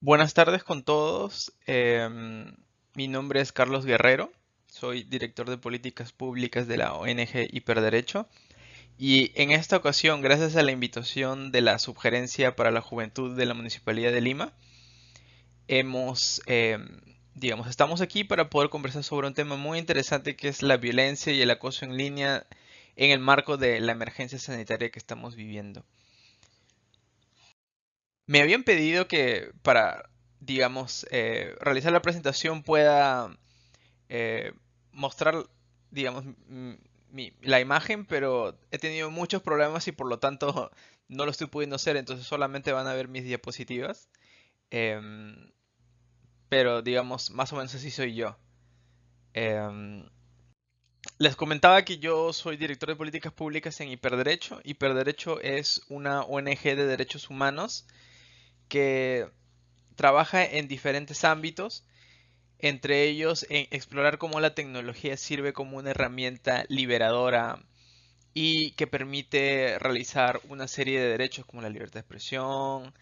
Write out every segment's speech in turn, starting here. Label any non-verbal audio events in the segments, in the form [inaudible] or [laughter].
Buenas tardes con todos. Em, mi nombre es Carlos Guerrero. Soy director de políticas públicas de la ONG Hiperderecho. Y en esta ocasión, gracias a la invitación de la Subgerencia para la Juventud de la Municipalidad de Lima, hemos, em, digamos, estamos aquí para poder conversar sobre un tema muy interesante que es la violencia y el acoso en línea en el marco de la emergencia sanitaria que estamos viviendo. Me habían pedido que para, digamos, eh, realizar la presentación pueda eh, mostrar, digamos, la imagen, pero he tenido muchos problemas y por lo tanto [laughs] no lo estoy pudiendo hacer, entonces solamente van a ver mis diapositivas. Em, pero digamos, más o menos así soy yo. Em, les comentaba que yo soy director de políticas públicas en Hiperderecho. Hiperderecho es una ONG de derechos humanos que trabaja en diferentes ámbitos, entre ellos en explorar cómo la tecnología sirve como una herramienta liberadora y que permite realizar una serie de derechos como la libertad de expresión,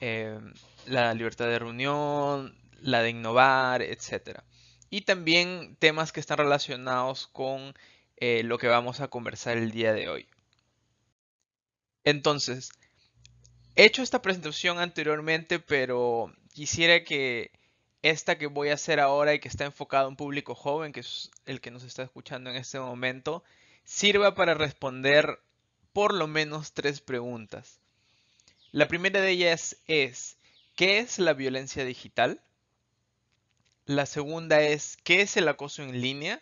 eh, la libertad de reunión, la de innovar, etc. Y también temas que están relacionados con eh, lo que vamos a conversar el día de hoy. Entonces, He hecho esta presentación anteriormente, pero quisiera que esta que voy a hacer ahora y que está enfocada a un público joven, que es el que nos está escuchando en este momento, sirva para responder por lo menos tres preguntas. La primera de ellas es, ¿qué es la violencia digital? La segunda es, ¿qué es el acoso en línea?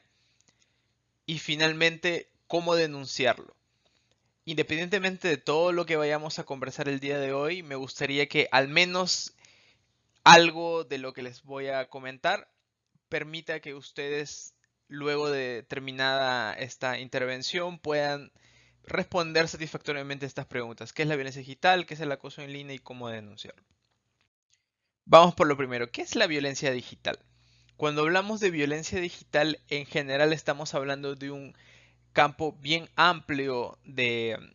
Y finalmente, ¿cómo denunciarlo? Independientemente de todo lo que vayamos a conversar el día de hoy, me gustaría que al menos algo de lo que les voy a comentar permita que ustedes, luego de terminada esta intervención, puedan responder satisfactoriamente estas preguntas. ¿Qué es la violencia digital? ¿Qué es el acoso en línea? ¿Y cómo denunciarlo? Vamos por lo primero. ¿Qué es la violencia digital? Cuando hablamos de violencia digital, en general estamos hablando de un campo bien amplio de mm,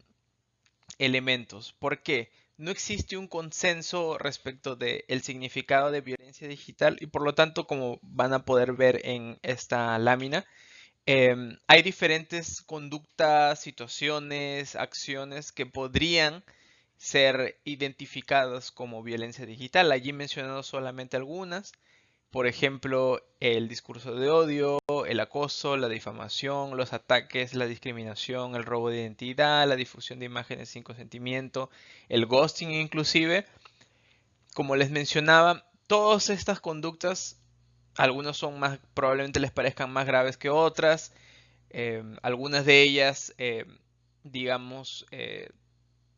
elementos. ¿Por qué? No existe un consenso respecto del significado de violencia digital y por lo tanto, como van a poder ver en esta lámina, em, hay diferentes conductas, situaciones, acciones que podrían ser identificadas como violencia digital. Allí mencionado solamente algunas por ejemplo, el discurso de odio, el acoso, la difamación, los ataques, la discriminación, el robo de identidad, la difusión de imágenes sin consentimiento, el ghosting inclusive. Como les mencionaba, todas estas conductas, algunas son más, probablemente les parezcan más graves que otras, eh, algunas de ellas, eh, digamos, eh,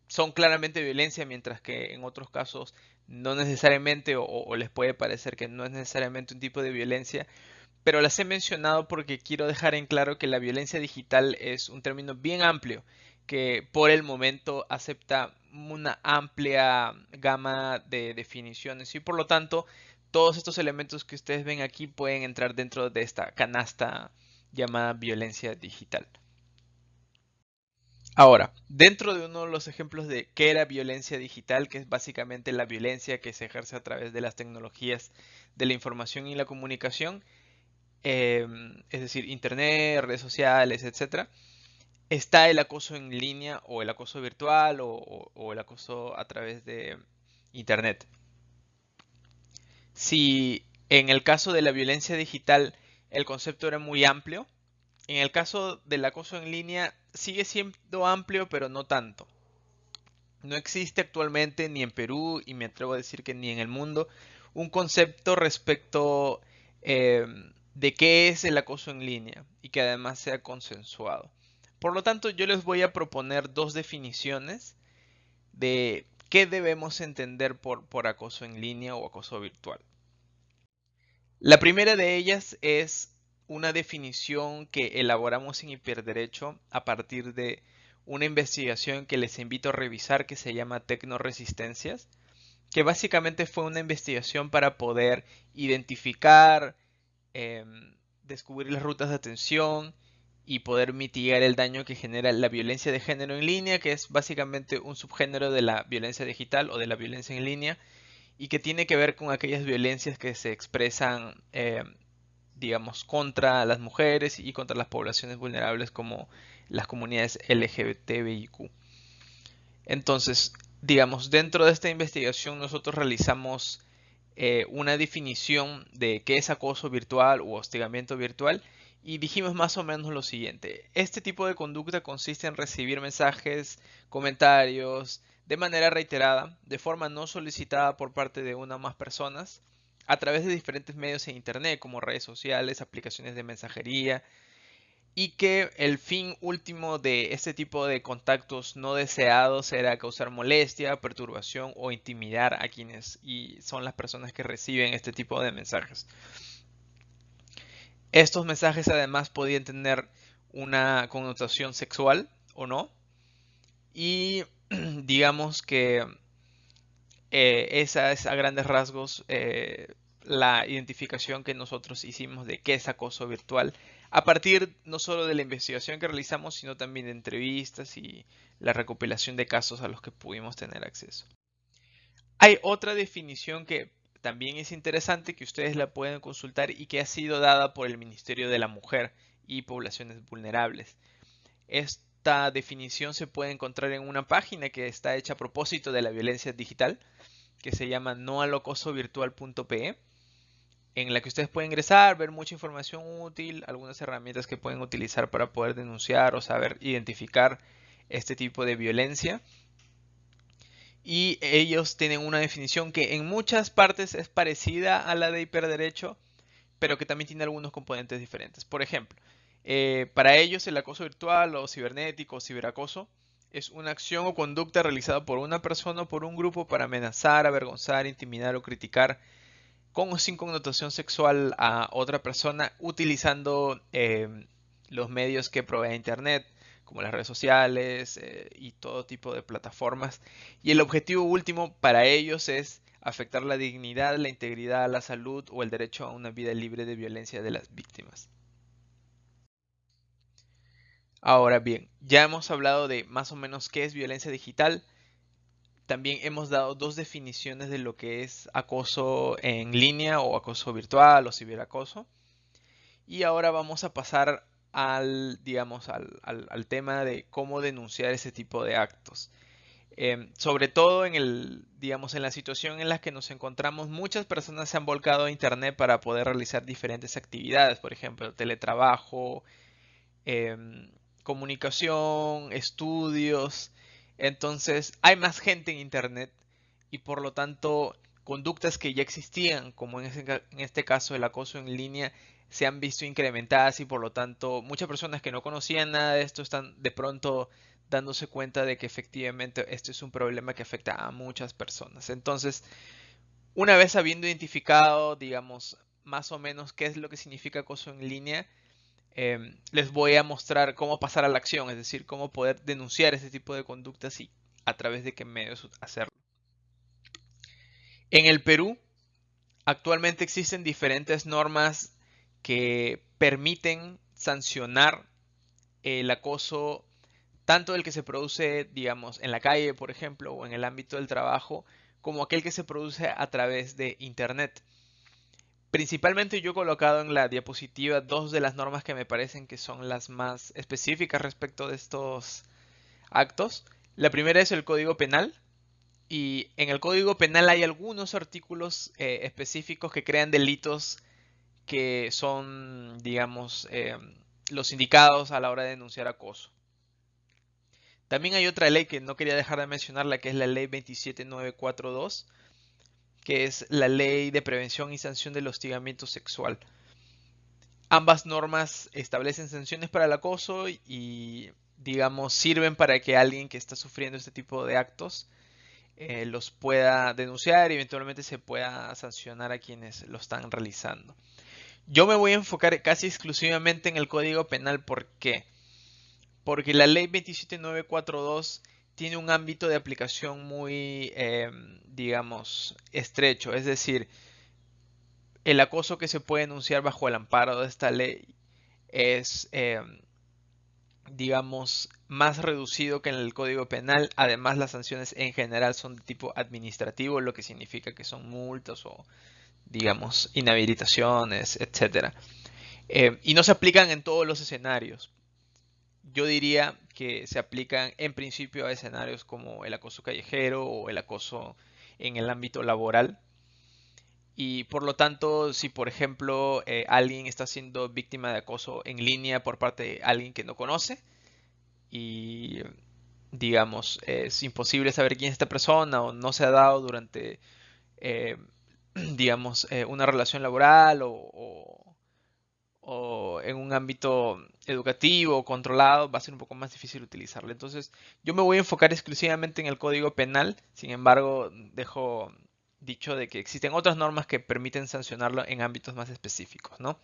son claramente violencia, mientras que en otros casos no necesariamente o, les puede parecer que no es necesariamente un tipo de violencia, pero las he mencionado porque quiero dejar en claro que la violencia digital es un término bien amplio que por el momento acepta una amplia gama de definiciones y por lo tanto todos estos elementos que ustedes ven aquí pueden entrar dentro de esta canasta llamada violencia digital. Ahora, dentro de uno de los ejemplos de qué era violencia digital, que es básicamente la violencia que se ejerce a través de las tecnologías de la información y la comunicación, em, es decir, internet, redes sociales, etc., está el acoso en línea o el acoso virtual o el acoso a través de internet. Si en el caso de la violencia digital el concepto era muy amplio, en el caso del acoso en línea sigue siendo amplio, pero no tanto. No existe actualmente ni en Perú, y me atrevo a decir que ni en el mundo, un concepto respecto em, de qué es el acoso en línea y que además sea consensuado. Por lo tanto, yo les voy a proponer dos definiciones de qué debemos entender por, por acoso en línea o acoso virtual. La primera de ellas es una definición que elaboramos en Hiperderecho a partir de una investigación que les invito a revisar que se llama Tecnoresistencias, que básicamente fue una investigación para poder identificar, em, descubrir las rutas de atención y poder mitigar el daño que genera la violencia de género en línea, que es básicamente un subgénero de la violencia digital o de la violencia en línea, y que tiene que ver con aquellas violencias que se expresan, eh, digamos, contra las mujeres y contra las poblaciones vulnerables como las comunidades LGBTIQ. Entonces, digamos, dentro de esta investigación nosotros realizamos eh, una definición de qué es acoso virtual u hostigamiento virtual y dijimos más o menos lo siguiente. Este tipo de conducta consiste en recibir mensajes, comentarios, de manera reiterada, de forma no solicitada por parte de una o más personas, a través de diferentes medios en Internet, como redes sociales, aplicaciones de mensajería, y que el fin último de este tipo de contactos no deseados era causar molestia, perturbación o intimidar a quienes y son las personas que reciben este tipo de mensajes. Estos mensajes además podían tener una connotación sexual o no. Y [clears throat] digamos que eh, esa es a grandes rasgos eh, la identificación que nosotros hicimos de qué es acoso virtual a partir no solo de la investigación que realizamos, sino también de entrevistas y la recopilación de casos a los que pudimos tener acceso. Hay otra definición que también es interesante que ustedes la pueden consultar y que ha sido dada por el Ministerio de la Mujer y Poblaciones Vulnerables. Esta definición se puede encontrar en una página que está hecha a propósito de la violencia digital, que se llama noalocosovirtual.pe en la que ustedes pueden ingresar, ver mucha información útil, algunas herramientas que pueden utilizar para poder denunciar o saber identificar este tipo de violencia. Y ellos tienen una definición que en muchas partes es parecida a la de hiperderecho, pero que también tiene algunos componentes diferentes. Por ejemplo, eh, para ellos el acoso virtual o cibernético o ciberacoso es una acción o conducta realizada por una persona o por un grupo para amenazar, avergonzar, intimidar o criticar con o sin connotación sexual a otra persona utilizando em, los medios que provee Internet, como las redes sociales eh, y todo tipo de plataformas. Y el objetivo último para ellos es afectar la dignidad, la integridad, la salud o el derecho a una vida libre de violencia de las víctimas. Ahora bien, ya hemos hablado de más o menos qué es violencia digital, también hemos dado dos definiciones de lo que es acoso en línea o acoso virtual o ciberacoso. Y ahora vamos a pasar al, digamos, al, tema de cómo denunciar ese tipo de actos. Em, sobre todo en el, digamos, en la situación en la que nos encontramos, muchas personas se han volcado a internet para poder realizar diferentes actividades, por ejemplo, teletrabajo, em, comunicación, estudios, entonces hay más gente en Internet y por lo tanto conductas que ya existían, como en, este caso el acoso en línea, se han visto incrementadas y por lo tanto muchas personas que no conocían nada de esto están de pronto dándose cuenta de que efectivamente esto es un problema que afecta a muchas personas. Entonces, una vez habiendo identificado, digamos, más o menos qué es lo que significa acoso en línea, Em, les voy a mostrar cómo pasar a la acción, es decir, cómo poder denunciar este tipo de conductas y a través de qué medios hacerlo. En el Perú, actualmente existen diferentes normas que permiten sancionar el acoso, tanto el que se produce, digamos, en la calle, por ejemplo, o en el ámbito del trabajo, como aquel que se produce a través de Internet. Principalmente yo he colocado en la diapositiva dos de las normas que me parecen que son las más específicas respecto de estos actos. La primera es el Código Penal. Y en el Código Penal hay algunos artículos eh, específicos que crean delitos que son, digamos, eh, los indicados a la hora de denunciar acoso. También hay otra ley que no quería dejar de mencionar, la que es la ley 27942, que es la Ley de Prevención y Sanción del Hostigamiento Sexual. Ambas normas establecen sanciones para el acoso y, digamos, sirven para que alguien que está sufriendo este tipo de actos eh, los pueda denunciar y eventualmente se pueda sancionar a quienes lo están realizando. Yo me voy a enfocar casi exclusivamente en el Código Penal. ¿Por qué? Porque la ley 27942 tiene un ámbito de aplicación muy, em, digamos, estrecho. Es decir, el acoso que se puede enunciar bajo el amparo de esta ley es, em, digamos, más reducido que en el Código Penal. Además, las sanciones en general son de tipo administrativo, lo que significa que son multas o, digamos, inhabilitaciones, etc. Eh, y no se aplican en todos los escenarios. Yo diría que se aplican en principio a escenarios como el acoso callejero o el acoso en el ámbito laboral. Y por lo tanto, si por ejemplo eh, alguien está siendo víctima de acoso en línea por parte de alguien que no conoce y digamos es imposible saber quién es esta persona o no se ha dado durante eh, [clears throat] digamos eh, una relación laboral o, o, en un ámbito educativo controlado va a ser un poco más difícil utilizarlo. Entonces yo me voy a enfocar exclusivamente en el código penal, sin embargo dejo dicho de que existen otras normas que permiten sancionarlo en ámbitos más específicos, ¿no?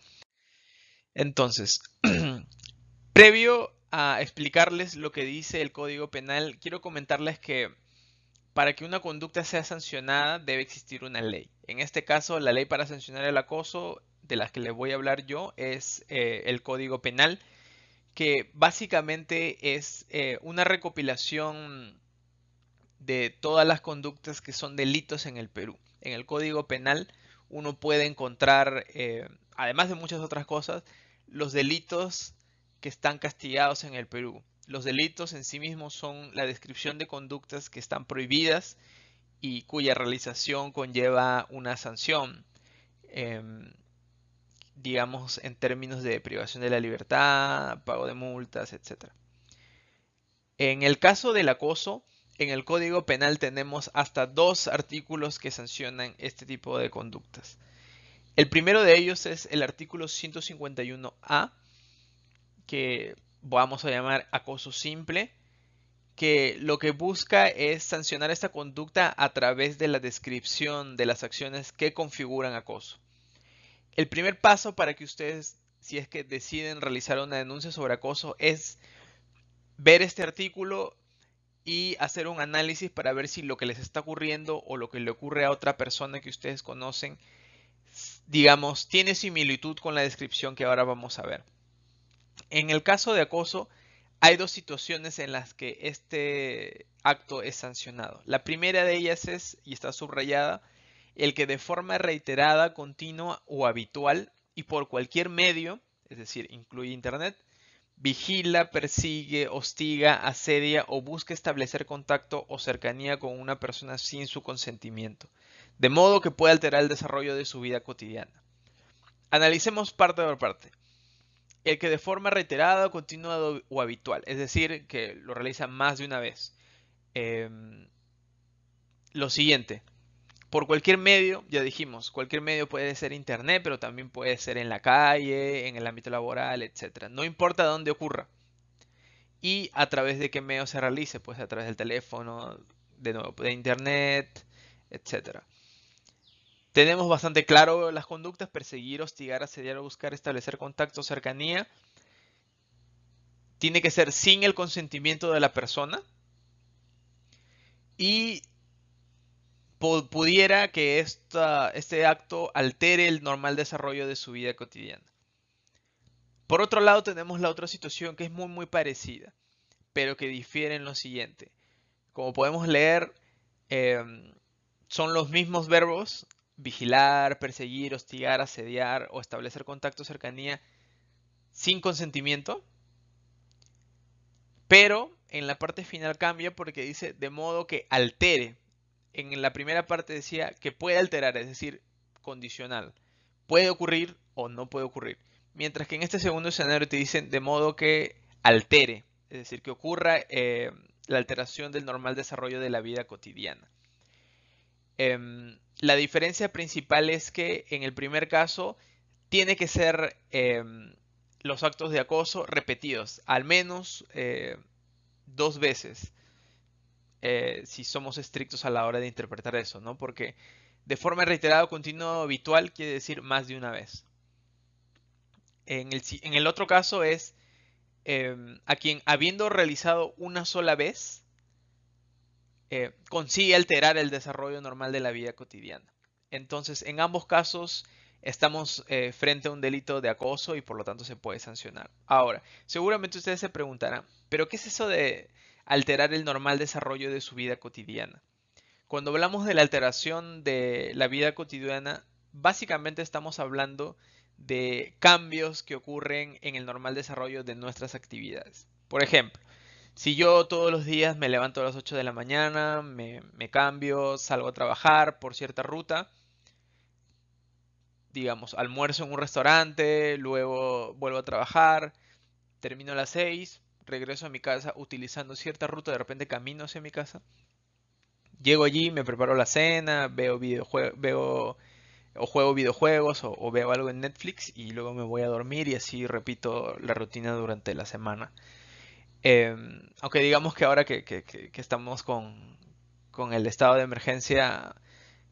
Entonces, [clears throat] previo a explicarles lo que dice el Código Penal, quiero comentarles que para que una conducta sea sancionada debe existir una ley. En este caso, la ley para sancionar el acoso de la que les voy a hablar yo es eh, el Código Penal, que básicamente es eh, una recopilación de todas las conductas que son delitos en el Perú. En el Código Penal uno puede encontrar, eh, además de muchas otras cosas, los delitos que están castigados en el Perú. Los delitos en sí mismos son la descripción de conductas que están prohibidas y cuya realización conlleva una sanción, em, digamos en términos de privación de la libertad, pago de multas, etc. En el caso del acoso, en el Código Penal tenemos hasta dos artículos que sancionan este tipo de conductas. El primero de ellos es el artículo 151A, que vamos a llamar acoso simple, que lo que busca es sancionar esta conducta a través de la descripción de las acciones que configuran acoso. El primer paso para que ustedes, si es que deciden realizar una denuncia sobre acoso, es ver este artículo, y hacer un análisis para ver si lo que les está ocurriendo o lo que le ocurre a otra persona que ustedes conocen, digamos, tiene similitud con la descripción que ahora vamos a ver. En el caso de acoso, hay dos situaciones en las que este acto es sancionado. La primera de ellas es, y está subrayada, el que de forma reiterada, continua o habitual y por cualquier medio, es decir, incluye Internet, vigila, persigue, hostiga, asedia o busca establecer contacto o cercanía con una persona sin su consentimiento, de modo que pueda alterar el desarrollo de su vida cotidiana. Analicemos parte por parte. El que de forma reiterada, continua o habitual, es decir, que lo realiza más de una vez. Em, lo siguiente, por cualquier medio, ya dijimos, cualquier medio puede ser internet, pero también puede ser en la calle, en el ámbito laboral, etc. No importa dónde ocurra. Y a través de qué medio se realice, pues a través del teléfono, de nuevo, de internet, etc. Tenemos bastante claro las conductas, perseguir, hostigar, asediar buscar establecer contacto, cercanía. Tiene que ser sin el consentimiento de la persona. Y pudiera que este acto altere el normal desarrollo de su vida cotidiana. Por otro lado, tenemos la otra situación que es muy muy parecida, pero que difiere en lo siguiente. Como podemos leer, em, son los mismos verbos, vigilar, perseguir, hostigar, asediar o establecer contacto cercanía sin consentimiento, pero en la parte final cambia porque dice de modo que altere en la primera parte decía que puede alterar, es decir, condicional. Puede ocurrir o no puede ocurrir. Mientras que en este segundo escenario te dicen de modo que altere, es decir, que ocurra eh, la alteración del normal desarrollo de la vida cotidiana. Em, la diferencia principal es que en el primer caso tiene que ser em, los actos de acoso repetidos, al menos eh, dos veces. Eh, si somos estrictos a la hora de interpretar eso, ¿no? Porque de forma reiterada, continua habitual quiere decir más de una vez. En el, otro caso es em, a quien habiendo realizado una sola vez, eh, consigue alterar el desarrollo normal de la vida cotidiana. Entonces, en ambos casos estamos eh, frente a un delito de acoso y por lo tanto se puede sancionar. Ahora, seguramente ustedes se preguntarán, ¿pero qué es eso de alterar el normal desarrollo de su vida cotidiana? Cuando hablamos de la alteración de la vida cotidiana, básicamente estamos hablando de cambios que ocurren en el normal desarrollo de nuestras actividades. Por ejemplo, si yo todos los días me levanto a las 8 de la mañana, me, cambio, salgo a trabajar por cierta ruta, digamos, almuerzo en un restaurante, luego vuelvo a trabajar, termino a las 6, regreso a mi casa utilizando cierta ruta, de repente camino hacia mi casa, llego allí, me preparo la cena, veo videojuegos, veo o juego videojuegos o, veo algo en Netflix y luego me voy a dormir y así repito la rutina durante la semana. Em, aunque digamos que ahora que, estamos con, el estado de emergencia,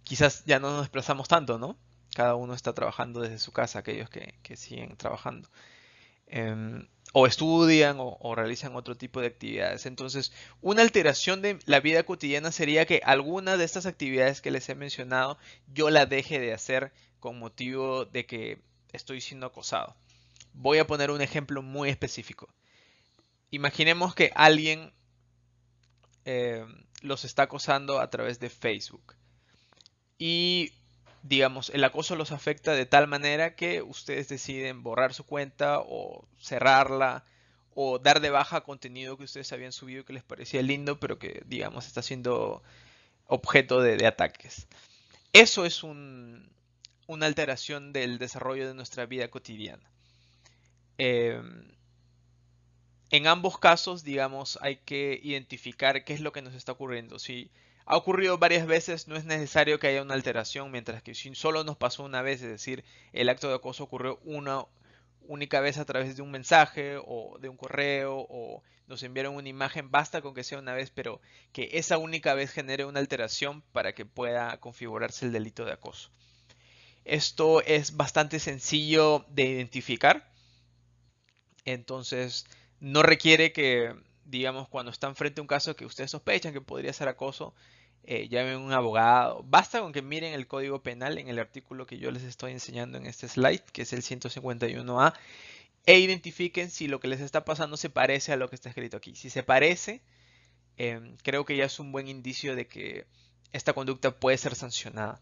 quizás ya no nos desplazamos tanto, ¿no? Cada uno está trabajando desde su casa, aquellos que, siguen trabajando. Em, o estudian o, realizan otro tipo de actividades. Entonces, una alteración de la vida cotidiana sería que alguna de estas actividades que les he mencionado yo la deje de hacer con motivo de que estoy siendo acosado. Voy a poner un ejemplo muy específico. Imaginemos que alguien eh, los está acosando a través de Facebook. Y digamos, el acoso los afecta de tal manera que ustedes deciden borrar su cuenta o cerrarla o dar de baja contenido que ustedes habían subido que les parecía lindo, pero que, digamos, está siendo objeto de, ataques. Eso es una alteración del desarrollo de nuestra vida cotidiana. Em, en ambos casos, digamos, hay que identificar qué es lo que nos está ocurriendo. Si ha ocurrido varias veces, no es necesario que haya una alteración, mientras que si solo nos pasó una vez, es decir, el acto de acoso ocurrió una única vez a través de un mensaje o de un correo o nos enviaron una imagen, basta con que sea una vez, pero que esa única vez genere una alteración para que pueda configurarse el delito de acoso. Esto es bastante sencillo de identificar, entonces no requiere que, digamos, cuando están frente a un caso que ustedes sospechan que podría ser acoso, eh, llamen a un abogado. Basta con que miren el código penal en el artículo que yo les estoy enseñando en este slide, que es el 151A, e identifiquen si lo que les está pasando se parece a lo que está escrito aquí. Si se parece, em, creo que ya es un buen indicio de que esta conducta puede ser sancionada.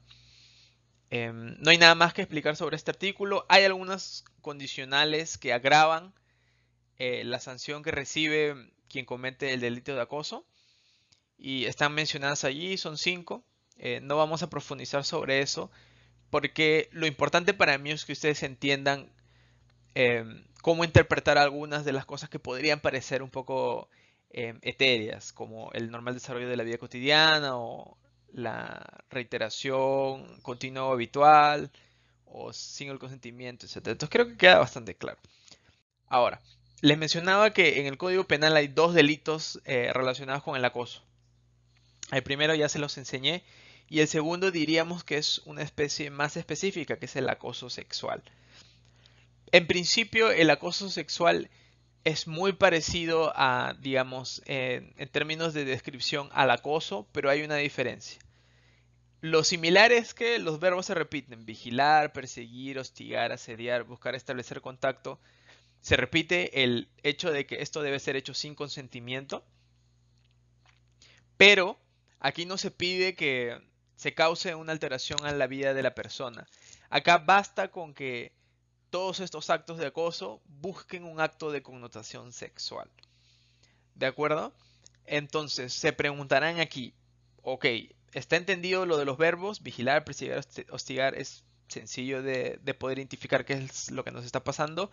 Em, no hay nada más que explicar sobre este artículo. Hay algunas condicionales que agravan eh, la sanción que recibe quien comete el delito de acoso y están mencionadas allí, son cinco. Eh, no vamos a profundizar sobre eso porque lo importante para mí es que ustedes entiendan em, cómo interpretar algunas de las cosas que podrían parecer un poco em, etéreas, como el normal desarrollo de la vida cotidiana o la reiteración continua o habitual o sin el consentimiento, etc. Entonces creo que queda bastante claro. Ahora, les mencionaba que en el Código Penal hay dos delitos eh, relacionados con el acoso. El primero ya se los enseñé y el segundo diríamos que es una especie más específica, que es el acoso sexual. En principio, el acoso sexual es muy parecido a, digamos, en, términos de descripción al acoso, pero hay una diferencia. Lo similar es que los verbos se repiten, vigilar, perseguir, hostigar, asediar, buscar establecer contacto. Se repite el hecho de que esto debe ser hecho sin consentimiento, pero Aquí no se pide que se cause una alteración a la vida de la persona. Acá basta con que todos estos actos de acoso busquen un acto de connotación sexual. ¿De acuerdo? Entonces, se preguntarán aquí, ok, ¿está entendido lo de los verbos? Vigilar, perseguir, hostigar es sencillo de, de, poder identificar qué es lo que nos está pasando.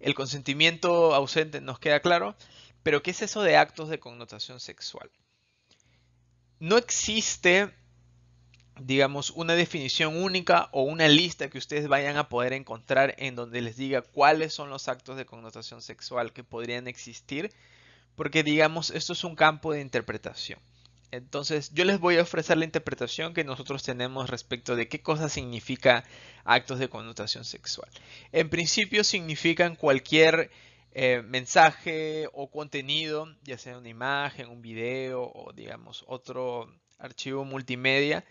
El consentimiento ausente nos queda claro, pero ¿qué es eso de actos de connotación sexual? No existe, digamos, una definición única o una lista que ustedes vayan a poder encontrar en donde les diga cuáles son los actos de connotación sexual que podrían existir, porque digamos, esto es un campo de interpretación. Entonces, yo les voy a ofrecer la interpretación que nosotros tenemos respecto de qué cosa significa actos de connotación sexual. En principio significan cualquier eh, mensaje o contenido, ya sea una imagen, un video o digamos otro archivo multimedia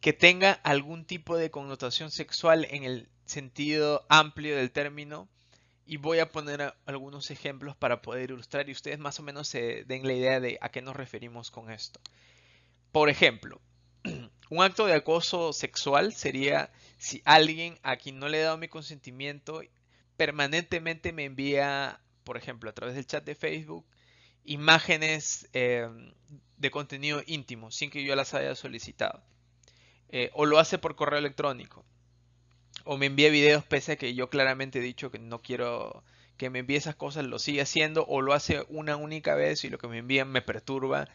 que tenga algún tipo de connotación sexual en el sentido amplio del término y voy a poner algunos ejemplos para poder ilustrar y ustedes más o menos se den la idea de a qué nos referimos con esto. Por ejemplo, [clears throat] un acto de acoso sexual sería si alguien a quien no le he dado mi consentimiento permanentemente me envía, por ejemplo, a través del chat de Facebook, imágenes em, de contenido íntimo sin que yo las haya solicitado. Eh, o lo hace por correo electrónico o me envía videos pese a que yo claramente he dicho que no quiero que me envíe esas cosas, lo sigue haciendo o lo hace una única vez y lo que me envían me perturba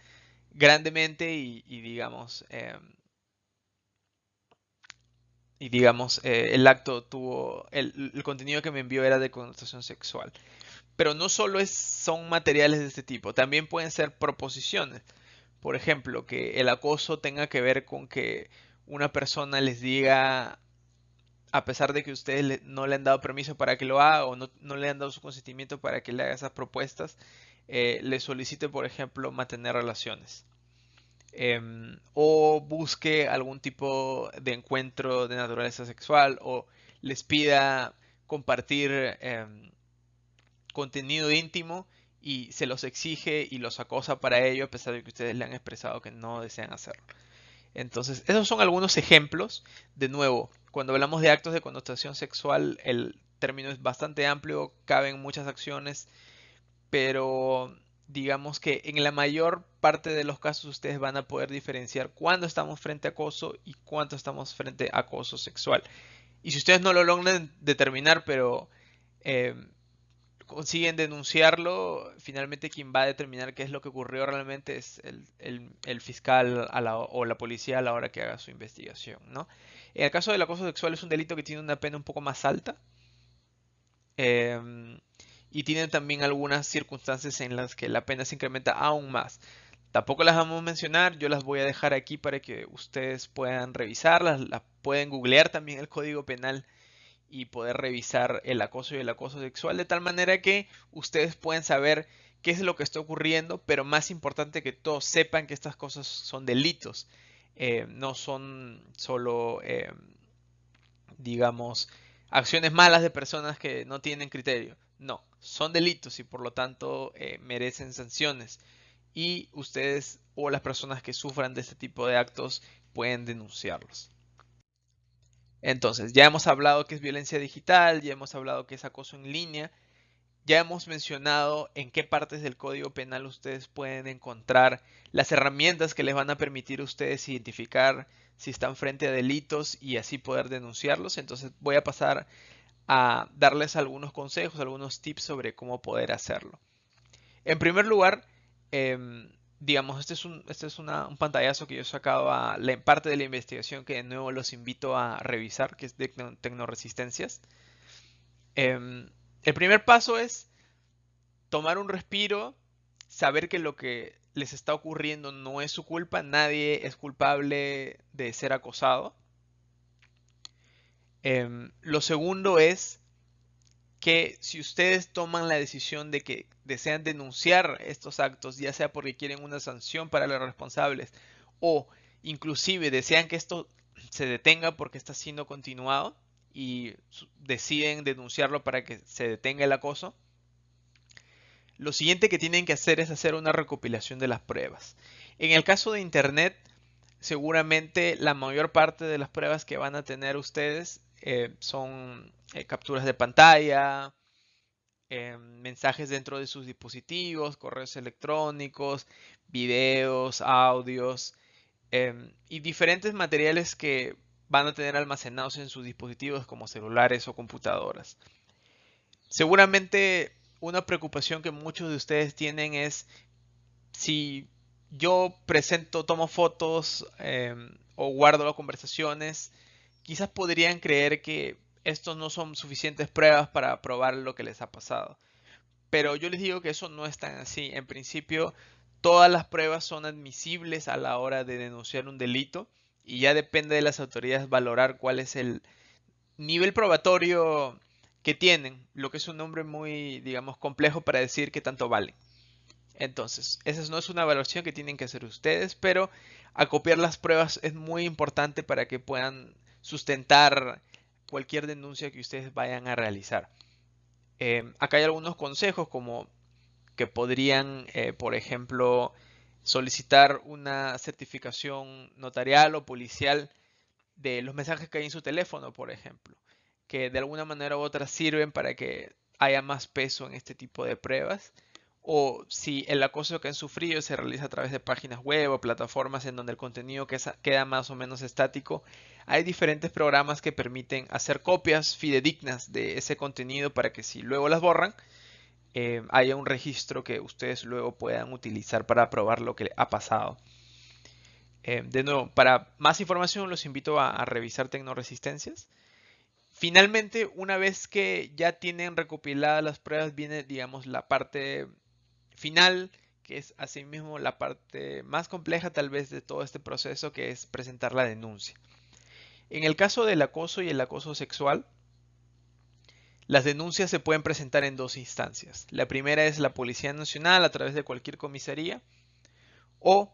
grandemente y, digamos em, y digamos eh, el acto tuvo el, contenido que me envió era de connotación sexual pero no solo es, son materiales de este tipo también pueden ser proposiciones por ejemplo que el acoso tenga que ver con que una persona les diga a pesar de que ustedes no le han dado permiso para que lo haga o no, le han dado su consentimiento para que le haga esas propuestas, eh, le solicite, por ejemplo, mantener relaciones. Em, o busque algún tipo de encuentro de naturaleza sexual o les pida compartir em, contenido íntimo y se los exige y los acosa para ello a pesar de que ustedes le han expresado que no desean hacerlo. Entonces, esos son algunos ejemplos. De nuevo, cuando hablamos de actos de connotación sexual, el término es bastante amplio, caben muchas acciones, pero digamos que en la mayor parte de los casos ustedes van a poder diferenciar cuándo estamos frente a acoso y cuándo estamos frente a acoso sexual. Y si ustedes no lo logran determinar, pero eh, consiguen denunciarlo, finalmente quien va a determinar qué es lo que ocurrió realmente es el, fiscal o la policía a la hora que haga su investigación. ¿no? En el caso del acoso sexual es un delito que tiene una pena un poco más alta. Em, y tiene también algunas circunstancias en las que la pena se incrementa aún más. Tampoco las vamos a mencionar, yo las voy a dejar aquí para que ustedes puedan revisarlas, las pueden googlear también el Código Penal y poder revisar el acoso y el acoso sexual de tal manera que ustedes puedan saber qué es lo que está ocurriendo, pero más importante que todos sepan que estas cosas son delitos, eh, no son solo, eh, digamos, acciones malas de personas que no tienen criterio, no, son delitos y por lo tanto eh, merecen sanciones y ustedes o las personas que sufran de este tipo de actos pueden denunciarlos. Entonces, ya hemos hablado que es violencia digital, ya hemos hablado que es acoso en línea, ya hemos mencionado en qué partes del Código Penal ustedes pueden encontrar las herramientas que les van a permitir ustedes identificar si están frente a delitos y así poder denunciarlos. Entonces voy a pasar a darles algunos consejos, algunos tips sobre cómo poder hacerlo. En primer lugar, em, digamos, este es, un, este es un pantallazo que yo he sacado a la, parte de la investigación que de nuevo los invito a revisar, que es de tecnoresistencias. Em, el primer paso es tomar un respiro, saber que lo que les está ocurriendo no es su culpa, nadie es culpable de ser acosado. Em, lo segundo es que si ustedes toman la decisión de que desean denunciar estos actos, ya sea porque quieren una sanción para los responsables o inclusive desean que esto se detenga porque está siendo continuado y deciden denunciarlo para que se detenga el acoso, lo siguiente que tienen que hacer es hacer una recopilación de las pruebas. En el caso de Internet, seguramente la mayor parte de las pruebas que van a tener ustedes eh, son eh, capturas de pantalla, eh, mensajes dentro de sus dispositivos, correos electrónicos, videos, audios y diferentes materiales que van a tener almacenados en sus dispositivos como celulares o computadoras. Seguramente una preocupación que muchos de ustedes tienen es si yo presento, tomo fotos o guardo las conversaciones, quizás podrían creer que estos no son suficientes pruebas para probar lo que les ha pasado. Pero yo les digo que eso no es tan así. En principio, todas las pruebas son admisibles a la hora de denunciar un delito y ya depende de las autoridades valorar cuál es el nivel probatorio que tienen, lo que es un nombre muy, digamos, complejo para decir que tanto vale. Entonces, esa no es una evaluación que tienen que hacer ustedes, pero acopiar las pruebas es muy importante para que puedan sustentar cualquier denuncia que ustedes vayan a realizar. Eh, acá hay algunos consejos como que podrían, eh, por ejemplo, solicitar una certificación notarial o policial de los mensajes que hay en su teléfono, por ejemplo, que de alguna manera u otra sirven para que haya más peso en este tipo de pruebas. O si el acoso que han sufrido se realiza a través de páginas web o plataformas en donde el contenido queda más o menos estático, hay diferentes programas que permiten hacer copias fidedignas de ese contenido para que si luego las borran, eh, haya un registro que ustedes luego puedan utilizar para probar lo que ha pasado. Eh, de nuevo, para más información los invito a, revisar Tecnoresistencias. Finalmente, una vez que ya tienen recopiladas las pruebas, viene, digamos, la parte final, que es asimismo la parte más compleja tal vez de todo este proceso, que es presentar la denuncia. En el caso del acoso y el acoso sexual, las denuncias se pueden presentar en dos instancias. La primera es la Policía Nacional a través de cualquier comisaría o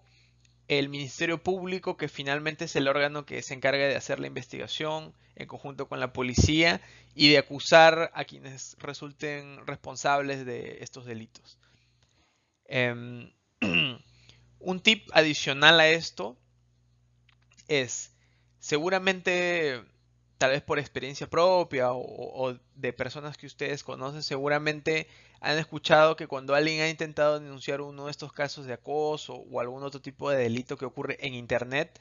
el Ministerio Público que finalmente es el órgano que se encarga de hacer la investigación en conjunto con la policía y de acusar a quienes resulten responsables de estos delitos. Em, [clears throat] un tip adicional a esto es seguramente tal vez por experiencia propia o, de personas que ustedes conocen, seguramente han escuchado que cuando alguien ha intentado denunciar uno de estos casos de acoso o algún otro tipo de delito que ocurre en Internet,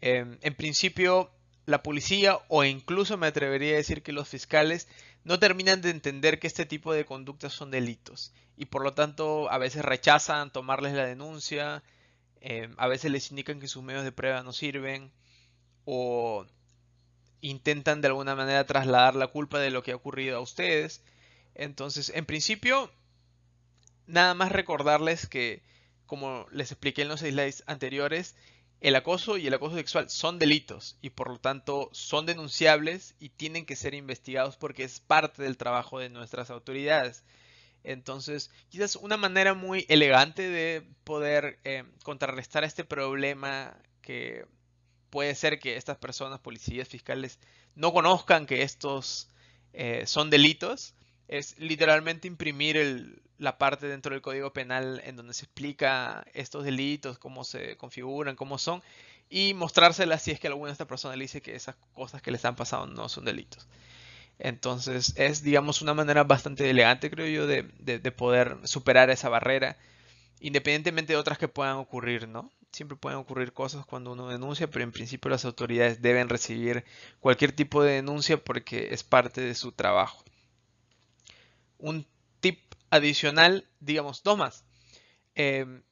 em, en principio la policía o incluso me atrevería a decir que los fiscales no terminan de entender que este tipo de conductas son delitos y por lo tanto a veces rechazan tomarles la denuncia, em, a veces les indican que sus medios de prueba no sirven o intentan de alguna manera trasladar la culpa de lo que ha ocurrido a ustedes. Entonces, en principio, nada más recordarles que, como les expliqué en los slides anteriores, el acoso y el acoso sexual son delitos y por lo tanto son denunciables y tienen que ser investigados porque es parte del trabajo de nuestras autoridades. Entonces, quizás una manera muy elegante de poder eh, contrarrestar este problema que puede ser que estas personas, policías, fiscales, no conozcan que estos eh, son delitos. Es literalmente imprimir la parte dentro del Código Penal en donde se explica estos delitos, cómo se configuran, cómo son, y mostrárselas si es que alguna de estas personas le dice que esas cosas que les han pasado no son delitos. Entonces es, digamos, una manera bastante elegante, creo yo, de, de poder superar esa barrera, independientemente de otras que puedan ocurrir, ¿no? siempre pueden ocurrir cosas cuando uno denuncia, pero en principio las autoridades deben recibir cualquier tipo de denuncia porque es parte de su trabajo. Un tip adicional, digamos, dos más. Em,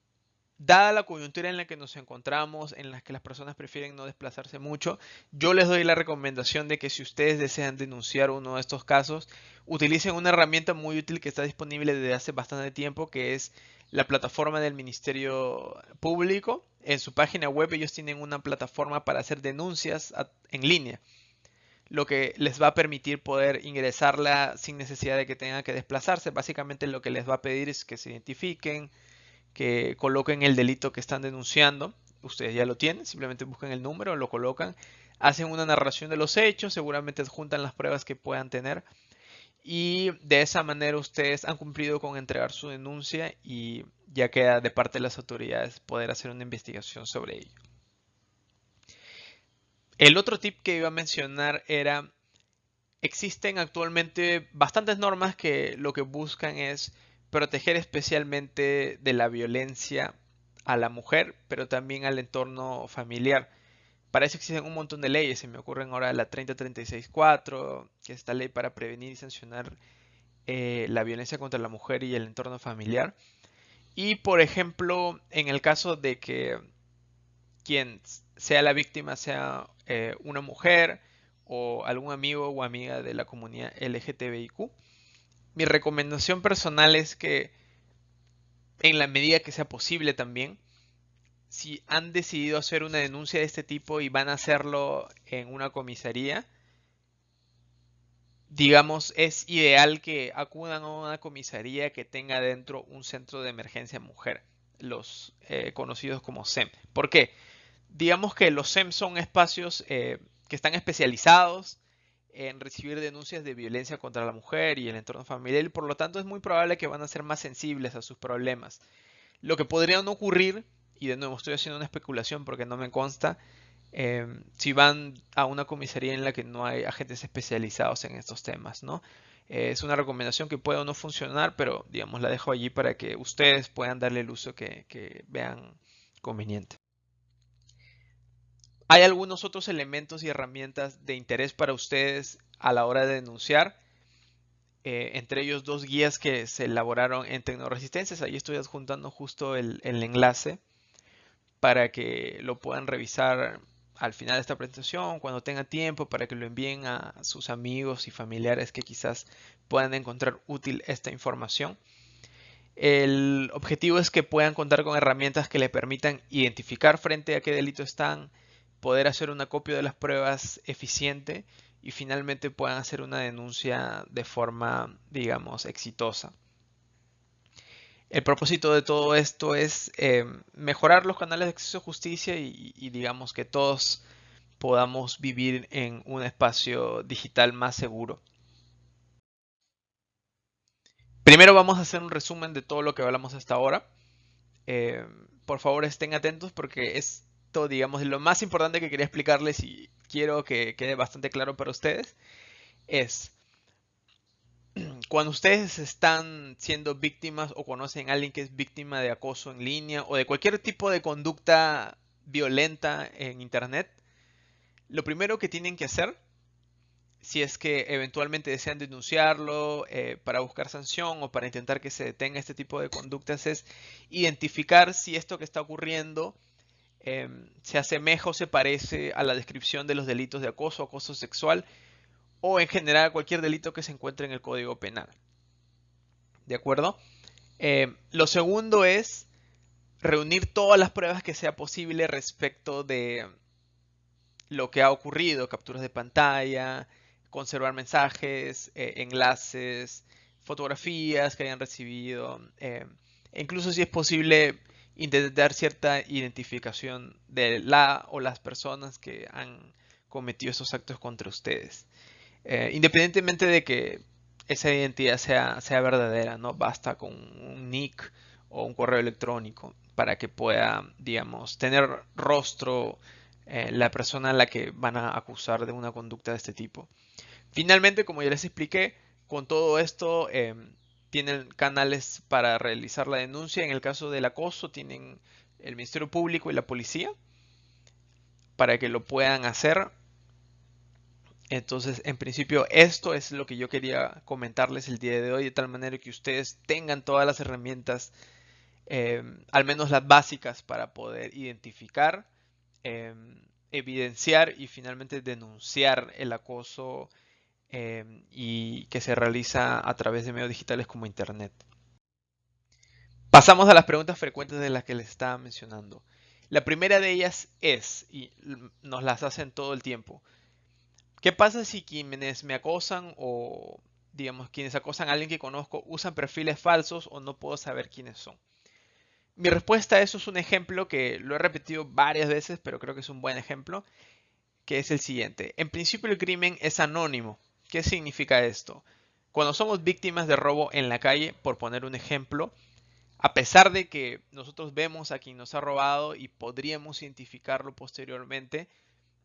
dada la coyuntura en la que nos encontramos, en la que las personas prefieren no desplazarse mucho, yo les doy la recomendación de que si ustedes desean denunciar uno de estos casos, utilicen una herramienta muy útil que está disponible desde hace bastante tiempo, que es la plataforma del Ministerio Público. En su página web ellos tienen una plataforma para hacer denuncias en línea, lo que les va a permitir poder ingresarla sin necesidad de que tengan que desplazarse. Básicamente lo que les va a pedir es que se identifiquen, que coloquen el delito que están denunciando. Ustedes ya lo tienen, simplemente buscan el número, lo colocan, hacen una narración de los hechos, seguramente adjuntan las pruebas que puedan tener y de esa manera ustedes han cumplido con entregar su denuncia y ya queda de parte de las autoridades poder hacer una investigación sobre ello. El otro tip que iba a mencionar era, existen actualmente bastantes normas que lo que buscan es proteger especialmente de la violencia a la mujer, pero también al entorno familiar. Para eso existen un montón de leyes. Se me ocurren ahora la 3036-4, que es esta ley para prevenir y sancionar eh, la violencia contra la mujer y el entorno familiar. Y por ejemplo, en el caso de que quien sea la víctima sea eh, una mujer o algún amigo o amiga de la comunidad LGTBIQ, mi recomendación personal es que en la medida que sea posible también, si han decidido hacer una denuncia de este tipo y van a hacerlo en una comisaría, digamos, es ideal que acudan a una comisaría que tenga dentro un centro de emergencia mujer, los eh, conocidos como SEM. ¿Por qué? Digamos que los SEM son espacios eh, que están especializados en recibir denuncias de violencia contra la mujer y el entorno familiar y por lo tanto es muy probable que van a ser más sensibles a sus problemas. Lo que podría no ocurrir, y de nuevo estoy haciendo una especulación porque no me consta, em, si van a una comisaría en la que no hay agentes especializados en estos temas, ¿no? es una recomendación que puede o no funcionar, pero digamos la dejo allí para que ustedes puedan darle el uso que vean conveniente. ¿Hay algunos otros elementos y herramientas de interés para ustedes a la hora de denunciar? Eh, entre ellos dos guías que se elaboraron en Tecnoresistencias. Ahí estoy adjuntando justo el, enlace para que lo puedan revisar al final de esta presentación, cuando tengan tiempo, para que lo envíen a sus amigos y familiares que quizás puedan encontrar útil esta información. El objetivo es que puedan contar con herramientas que le permitan identificar frente a qué delito están, poder hacer una copia de las pruebas eficiente y finalmente puedan hacer una denuncia de forma, digamos, exitosa. El propósito de todo esto es eh, mejorar los canales de acceso a justicia y, digamos que todos podamos vivir en un espacio digital más seguro. Primero vamos a hacer un resumen de todo lo que hablamos hasta ahora. Eh, por favor estén atentos porque es digamos, lo más importante que quería explicarles y quiero que quede bastante claro para ustedes es [clears throat] cuando ustedes están siendo víctimas o conocen a alguien que es víctima de acoso en línea o de cualquier tipo de conducta violenta en internet, lo primero que tienen que hacer, si es que eventualmente desean denunciarlo eh, para buscar sanción o para intentar que se detenga este tipo de conductas, es identificar si esto que está ocurriendo Em, se asemeja o se parece a la descripción de los delitos de acoso, acoso sexual o en general cualquier delito que se encuentre en el Código Penal. ¿De acuerdo? Em, lo segundo es reunir todas las pruebas que sea posible respecto de lo que ha ocurrido, capturas de pantalla, conservar mensajes, eh, enlaces, fotografías que hayan recibido, em, e incluso si es posible intentar cierta identificación de la o las personas que han cometido esos actos contra ustedes. Eh, independientemente de que esa identidad sea, sea verdadera, no basta con un nick o un correo electrónico para que pueda, digamos, tener rostro eh, la persona a la que van a acusar de una conducta de este tipo. Finalmente, como ya les expliqué, con todo esto em, tienen canales para realizar la denuncia. En el caso del acoso tienen el Ministerio Público y la policía para que lo puedan hacer. Entonces, en principio, esto es lo que yo quería comentarles el día de hoy, de tal manera que ustedes tengan todas las herramientas, eh, al menos las básicas, para poder identificar, eh, evidenciar y finalmente denunciar el acoso Em, y que se realiza a través de medios digitales como Internet. Pasamos a las preguntas frecuentes de las que les estaba mencionando. La primera de ellas es, y nos las hacen todo el tiempo, ¿qué pasa si quienes me acosan o digamos quienes acosan a alguien que conozco usan perfiles falsos o no puedo saber quiénes son? Mi respuesta a eso es un ejemplo que lo he repetido varias veces, pero creo que es un buen ejemplo, que es el siguiente. En principio el crimen es anónimo, ¿Qué significa esto? Cuando somos víctimas de robo en la calle, por poner un ejemplo, a pesar de que nosotros vemos a quien nos ha robado y podríamos identificarlo posteriormente,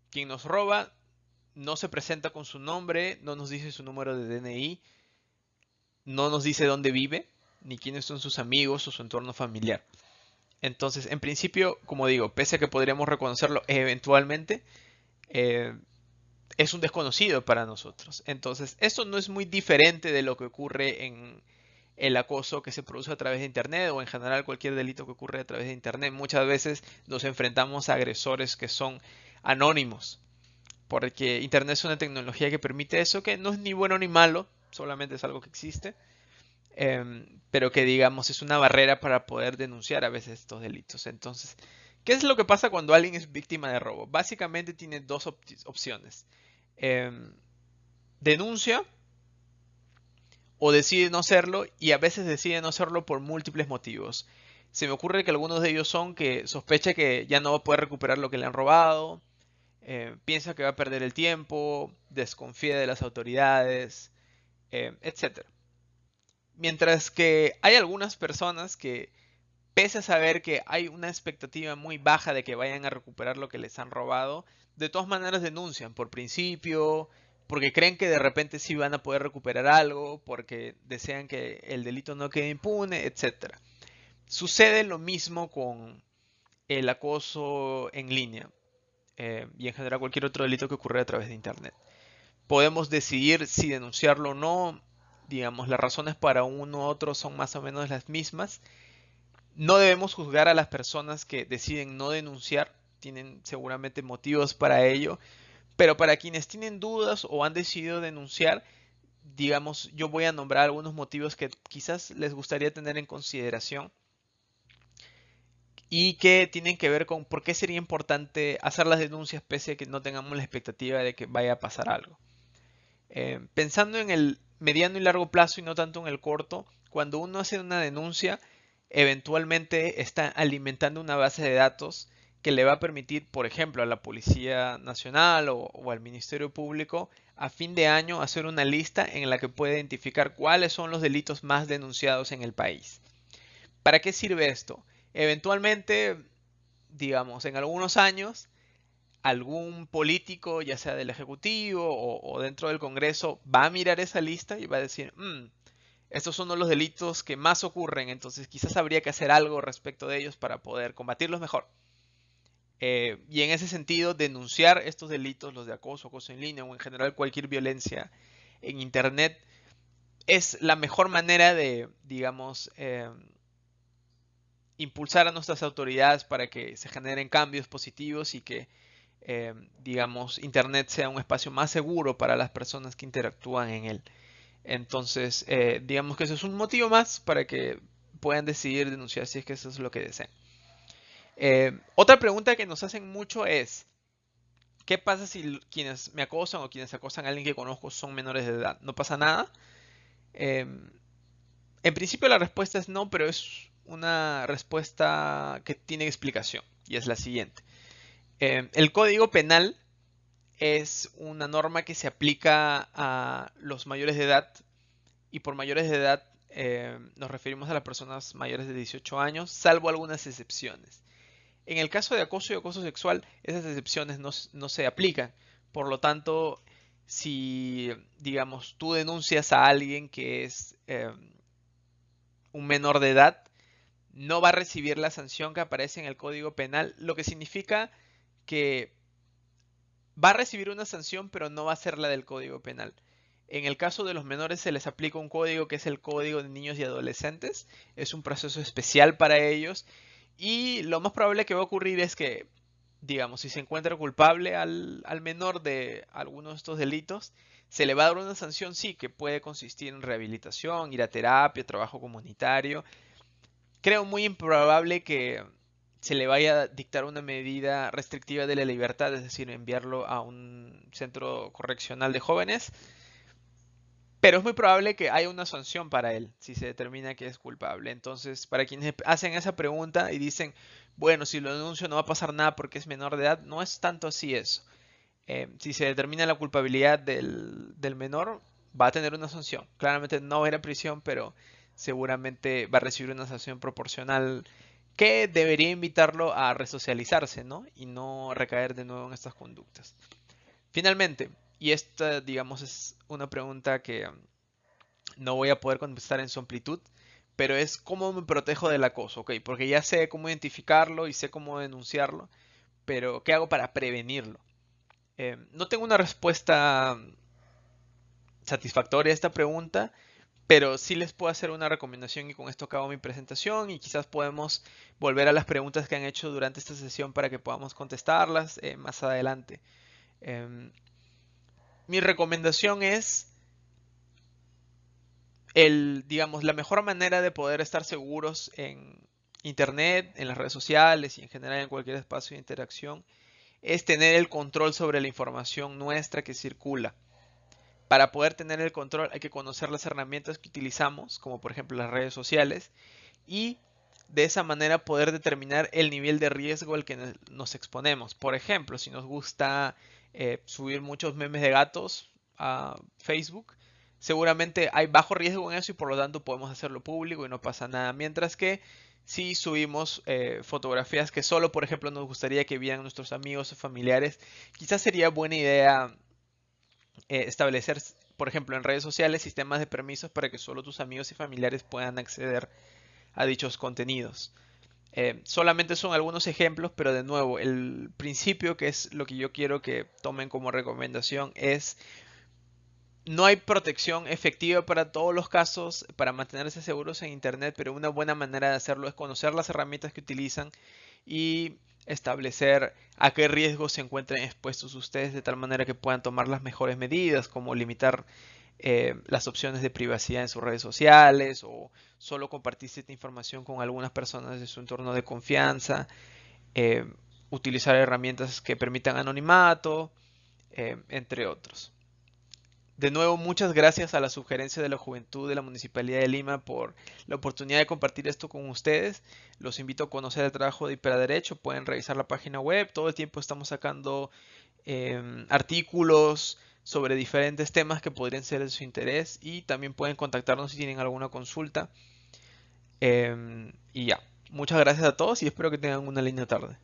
quien nos roba no se presenta con su nombre, no nos dice su número de DNI, no nos dice dónde vive, ni quiénes son sus amigos o su entorno familiar. Entonces, en principio, como digo, pese a que podríamos reconocerlo eventualmente, eh, es un desconocido para nosotros. Entonces, esto no es muy diferente de lo que ocurre en el acoso que se produce a través de Internet o en general cualquier delito que ocurre a través de Internet. Muchas veces nos enfrentamos a agresores que son anónimos, porque Internet es una tecnología que permite eso, que no es ni bueno ni malo, solamente es algo que existe, em, pero que digamos es una barrera para poder denunciar a veces estos delitos. Entonces, ¿qué es lo que pasa cuando alguien es víctima de robo? Básicamente tiene dos opciones Em, denuncia o decide no hacerlo y a veces decide no hacerlo por múltiples motivos. Se me ocurre que algunos de ellos son que sospecha que ya no va a poder recuperar lo que le han robado, eh, piensa que va a perder el tiempo, desconfía de las autoridades, eh, etc. Mientras que hay algunas personas que, pese a saber que hay una expectativa muy baja de que vayan a recuperar lo que les han robado, de todas maneras denuncian por principio, porque creen que de repente sí van a poder recuperar algo, porque desean que el delito no quede impune, etc. Sucede lo mismo con el acoso en línea eh, y en general cualquier otro delito que ocurre a través de Internet. Podemos decidir si denunciarlo o no, digamos, las razones para uno u otro son más o menos las mismas. No debemos juzgar a las personas que deciden no denunciar, tienen seguramente motivos para ello, pero para quienes tienen dudas o han decidido denunciar, digamos, yo voy a nombrar algunos motivos que quizás les gustaría tener en consideración y que tienen que ver con por qué sería importante hacer las denuncias pese a que no tengamos la expectativa de que vaya a pasar algo. Eh, pensando en el mediano y largo plazo y no tanto en el corto, cuando uno hace una denuncia, eventualmente está alimentando una base de datos que le va a permitir, por ejemplo, a la Policía Nacional o, o, al Ministerio Público a fin de año hacer una lista en la que puede identificar cuáles son los delitos más denunciados en el país. ¿Para qué sirve esto? Eventualmente, digamos, en algunos años, algún político, ya sea del Ejecutivo o, dentro del Congreso, va a mirar esa lista y va a decir, mm, estos son los delitos que más ocurren, entonces quizás habría que hacer algo respecto de ellos para poder combatirlos mejor. Eh, y en ese sentido, denunciar estos delitos, los de acoso, acoso en línea o en general cualquier violencia en Internet, es la mejor manera de, digamos, eh, impulsar a nuestras autoridades para que se generen cambios positivos y que, eh, digamos, Internet sea un espacio más seguro para las personas que interactúan en él. Entonces, digamos que eso es un motivo más para que puedan decidir denunciar si es que eso es lo que desean. Eh, otra pregunta que nos hacen mucho es, ¿qué pasa si quienes me acosan o quienes acosan a alguien que conozco son menores de edad? ¿No pasa nada? en principio la respuesta es no, pero es una respuesta que tiene explicación y es la siguiente. Eh, el Código Penal es una norma que se aplica a los mayores de edad y por mayores de edad eh, nos referimos a las personas mayores de 18 años, salvo algunas excepciones. En el caso de acoso y acoso sexual, esas excepciones no, se aplican. Por lo tanto, si, digamos, tú denuncias a alguien que es eh, un menor de edad, no va a recibir la sanción que aparece en el Código Penal, lo que significa que va a recibir una sanción, pero no va a ser la del Código Penal. En el caso de los menores se les aplica un código que es el Código de Niños y Adolescentes. Es un proceso especial para ellos. Y lo más probable que va a ocurrir es que, digamos, si se encuentra culpable al, al menor de alguno de estos delitos, se le va a dar una sanción, sí, que puede consistir en rehabilitación, ir a terapia, trabajo comunitario, creo muy improbable que se le vaya a dictar una medida restrictiva de la libertad, es decir, enviarlo a un centro correccional de jóvenes. Pero es muy probable que haya una sanción para él si se determina que es culpable. Entonces, para quienes hacen esa pregunta y dicen, bueno, si lo denuncio no va a pasar nada porque es menor de edad, no es tanto así eso. Eh, si se determina la culpabilidad del, del menor, va a tener una sanción. Claramente no va a prisión, pero seguramente va a recibir una sanción proporcional que debería invitarlo a resocializarse, ¿no? Y no recaer de nuevo en estas conductas. Finalmente, y esta, digamos, es una pregunta que um, no voy a poder contestar en su amplitud, pero es cómo me protejo del acoso, ¿ok? Porque ya sé cómo identificarlo y sé cómo denunciarlo, pero ¿qué hago para prevenirlo? Eh, no tengo una respuesta um, satisfactoria a esta pregunta, pero sí les puedo hacer una recomendación y con esto acabo mi presentación y quizás podemos volver a las preguntas que han hecho durante esta sesión para que podamos contestarlas eh, más adelante. Em, mi recomendación es el, digamos, la mejor manera de poder estar seguros en internet, en las redes sociales y en general en cualquier espacio de interacción es tener el control sobre la información nuestra que circula. para poder tener el control hay que conocer las herramientas que utilizamos, como por ejemplo las redes sociales, y de esa manera poder determinar el nivel de riesgo al que nos exponemos. Por ejemplo, si nos gusta eh, subir muchos memes de gatos a Facebook, seguramente hay bajo riesgo en eso y por lo tanto podemos hacerlo público y no pasa nada. Mientras que si subimos eh, fotografías que solo, por ejemplo, nos gustaría que vieran nuestros amigos o familiares, quizás sería buena idea eh, establecer, por ejemplo, en redes sociales sistemas de permisos para que solo tus amigos y familiares puedan acceder a dichos contenidos. Eh, solamente son algunos ejemplos, pero de nuevo, el principio que es lo que yo quiero que tomen como recomendación es no hay protección efectiva para todos los casos para mantenerse seguros en Internet, pero una buena manera de hacerlo es conocer las herramientas que utilizan y establecer a qué riesgos se encuentran expuestos ustedes de tal manera que puedan tomar las mejores medidas, como limitar eh, las opciones de privacidad en sus redes sociales o solo compartir cierta información con algunas personas de su entorno de confianza, eh, utilizar herramientas que permitan anonimato, eh, entre otros. De nuevo, muchas gracias a la sugerencia de la Juventud de la Municipalidad de Lima por la oportunidad de compartir esto con ustedes. Los invito a conocer el trabajo de Derecho. Pueden revisar la página web. Todo el tiempo estamos sacando artículos sobre diferentes temas que podrían ser de su interés y también pueden contactarnos si tienen alguna consulta. Em, y ya, muchas gracias a todos y espero que tengan una linda tarde.